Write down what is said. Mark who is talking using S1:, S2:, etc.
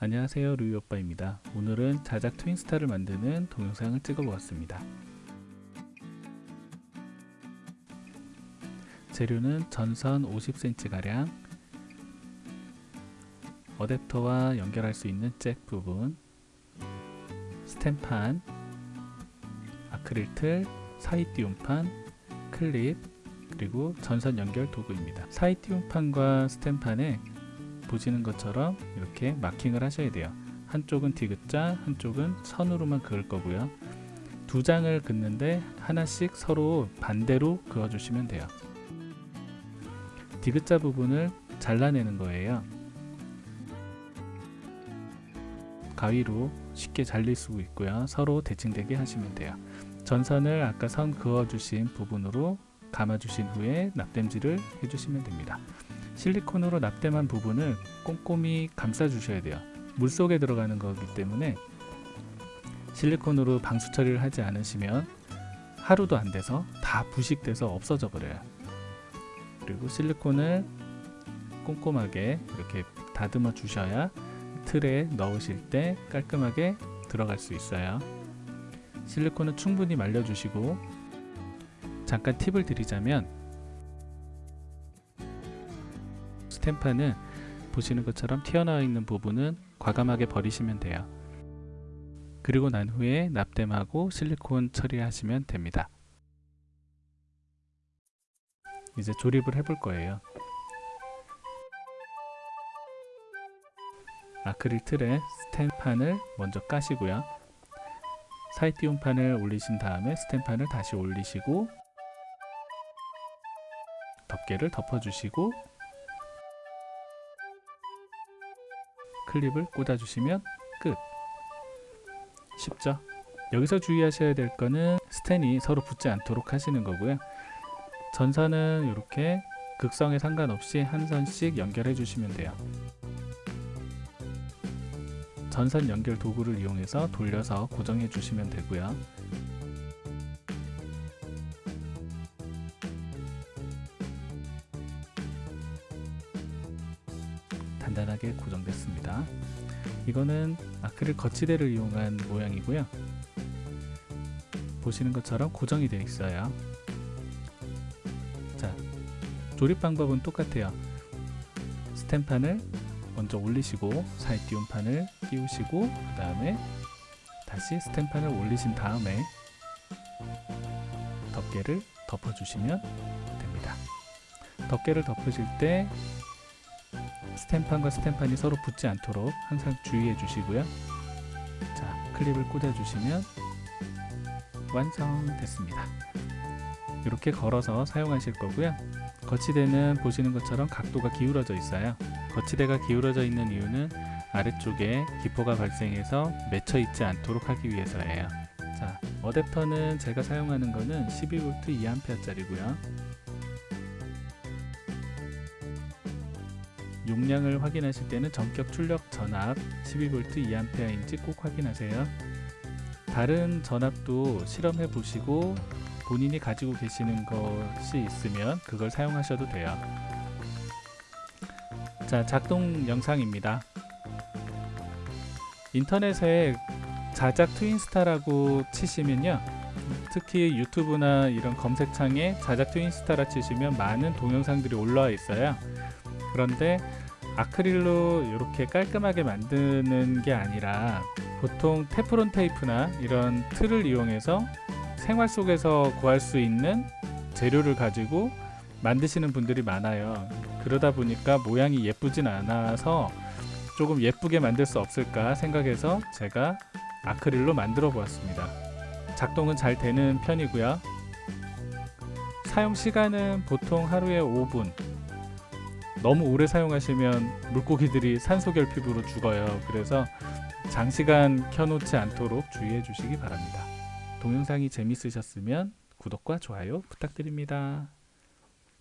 S1: 안녕하세요 루이오빠입니다. 오늘은 자작 트윈스타를 만드는 동영상을 찍어 보았습니다. 재료는 전선 50cm가량 어댑터와 연결할 수 있는 잭 부분 스탬판 아크릴 틀, 사이띄움판, 클립 그리고 전선 연결 도구입니다. 사이띄움판과 스탬판에 보시는 것처럼 이렇게 마킹을 하셔야 돼요. 한쪽은 디귿자 한쪽은 선으로만 그을 거고요. 두 장을 긋는데 하나씩 서로 반대로 그어 주시면 돼요. 디귿자 부분을 잘라내는 거예요. 가위로 쉽게 잘릴 수 있고요. 서로 대칭되게 하시면 돼요. 전선을 아까 선 그어 주신 부분으로 감아 주신 후에 납땜질을 해 주시면 됩니다 실리콘으로 납땜한 부분을 꼼꼼히 감싸 주셔야 돼요. 물속에 들어가는 거기 때문에 실리콘으로 방수 처리를 하지 않으시면 하루도 안 돼서 다 부식돼서 없어져 버려요. 그리고 실리콘을 꼼꼼하게 이렇게 다듬어 주셔야 틀에 넣으실 때 깔끔하게 들어갈 수 있어요. 실리콘은 충분히 말려 주시고 잠깐 팁을 드리자면 스탬파는 보시는 것처럼 튀어나와 있는 부분은 과감하게 버리시면 돼요. 그리고 난 후에 납땜하고 실리콘 처리하시면 됩니다. 이제 조립을 해볼 거예요. 아크릴 틀에 스탬판을 먼저 까시고요. 사이띄움판을 올리신 다음에 스탬판을 다시 올리시고 덮개를 덮어주시고 클립을 꽂아주시면 끝. 쉽죠? 여기서 주의하셔야 될 거는 스텐이 서로 붙지 않도록 하시는 거고요. 전선은 이렇게 극성에 상관없이 한 선씩 연결해 주시면 돼요. 전선 연결 도구를 이용해서 돌려서 고정해 주시면 되고요 단단하게 고정됐습니다. 이거는 아크릴 거치대를 이용한 모양이고요. 보시는 것처럼 고정이 되어 있어요. 자, 조립 방법은 똑같아요. 스탬판을 먼저 올리시고 사이 띄움판을 끼우시고 그 다음에 다시 스탬판을 올리신 다음에 덮개를 덮어주시면 됩니다. 덮개를 덮으실 때 스탬판과 스탬판이 서로 붙지 않도록 항상 주의해 주시고요. 자 클립을 꽂아 주시면 완성됐습니다. 이렇게 걸어서 사용하실 거고요. 거치대는 보시는 것처럼 각도가 기울어져 있어요. 거치대가 기울어져 있는 이유는 아래쪽에 기포가 발생해서 맺혀 있지 않도록 하기 위해서예요. 자 어댑터는 제가 사용하는 거는 12V 2A 짜리고요 용량을 확인하실 때는 전격 출력 전압 12V 2A인지 꼭 확인하세요. 다른 전압도 실험해 보시고 본인이 가지고 계시는 것이 있으면 그걸 사용하셔도 돼요. 자, 작동 영상입니다. 인터넷에 자작 트윈스타라고 치시면요. 특히 유튜브나 이런 검색창에 자작 트윈스타라 치시면 많은 동영상들이 올라와 있어요. 그런데 아크릴로 이렇게 깔끔하게 만드는 게 아니라 보통 테프론 테이프나 이런 틀을 이용해서 생활 속에서 구할 수 있는 재료를 가지고 만드시는 분들이 많아요. 그러다 보니까 모양이 예쁘진 않아서 조금 예쁘게 만들 수 없을까 생각해서 제가 아크릴로 만들어 보았습니다. 작동은 잘 되는 편이고요. 사용 시간은 보통 하루에 5분 너무 오래 사용하시면 물고기들이 산소 결핍으로 죽어요. 그래서 장시간 켜놓지 않도록 주의해 주시기 바랍니다. 동영상이 재밌으셨으면 구독과 좋아요 부탁드립니다